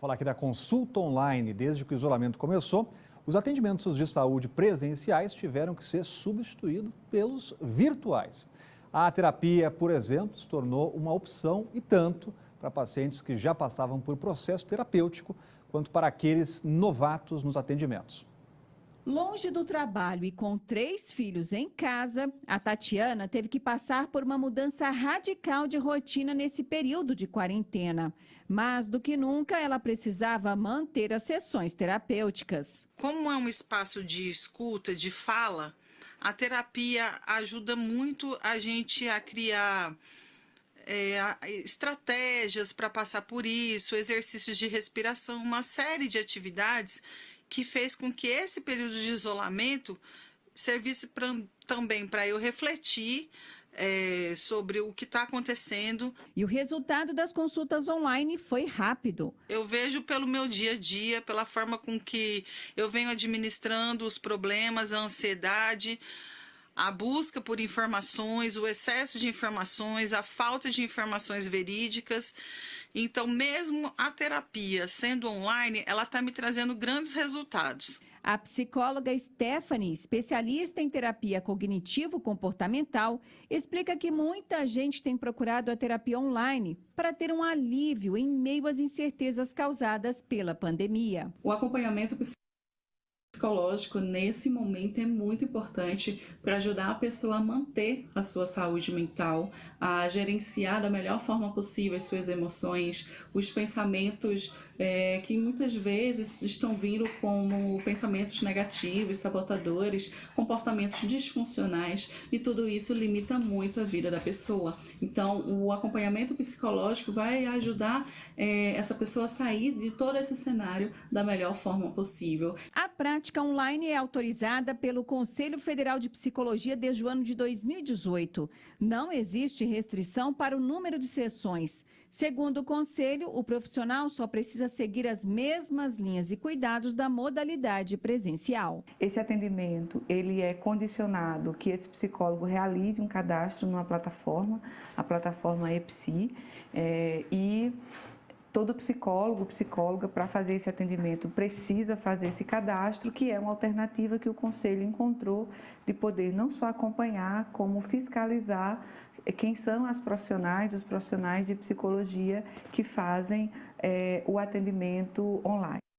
Vou falar aqui da consulta online. Desde que o isolamento começou, os atendimentos de saúde presenciais tiveram que ser substituídos pelos virtuais. A terapia, por exemplo, se tornou uma opção e tanto para pacientes que já passavam por processo terapêutico, quanto para aqueles novatos nos atendimentos. Longe do trabalho e com três filhos em casa, a Tatiana teve que passar por uma mudança radical de rotina nesse período de quarentena. Mais do que nunca, ela precisava manter as sessões terapêuticas. Como é um espaço de escuta, de fala, a terapia ajuda muito a gente a criar é, estratégias para passar por isso, exercícios de respiração, uma série de atividades que fez com que esse período de isolamento servisse pra, também para eu refletir é, sobre o que está acontecendo. E o resultado das consultas online foi rápido. Eu vejo pelo meu dia a dia, pela forma com que eu venho administrando os problemas, a ansiedade, a busca por informações, o excesso de informações, a falta de informações verídicas. Então, mesmo a terapia sendo online, ela está me trazendo grandes resultados. A psicóloga Stephanie, especialista em terapia cognitivo-comportamental, explica que muita gente tem procurado a terapia online para ter um alívio em meio às incertezas causadas pela pandemia. O acompanhamento psicológico nesse momento é muito importante para ajudar a pessoa a manter a sua saúde mental, a gerenciar da melhor forma possível as suas emoções, os pensamentos é, que muitas vezes estão vindo como pensamentos negativos, sabotadores, comportamentos disfuncionais e tudo isso limita muito a vida da pessoa. Então, o acompanhamento psicológico vai ajudar é, essa pessoa a sair de todo esse cenário da melhor forma possível. A prática online é autorizada pelo Conselho Federal de Psicologia desde o ano de 2018. Não existe restrição para o número de sessões. Segundo o Conselho, o profissional só precisa seguir as mesmas linhas e cuidados da modalidade presencial. Esse atendimento ele é condicionado que esse psicólogo realize um cadastro numa plataforma, a plataforma EPSI, é, e todo psicólogo, psicóloga, para fazer esse atendimento, precisa fazer esse cadastro, que é uma alternativa que o Conselho encontrou de poder não só acompanhar, como fiscalizar quem são as profissionais, os profissionais de psicologia que fazem é, o atendimento online.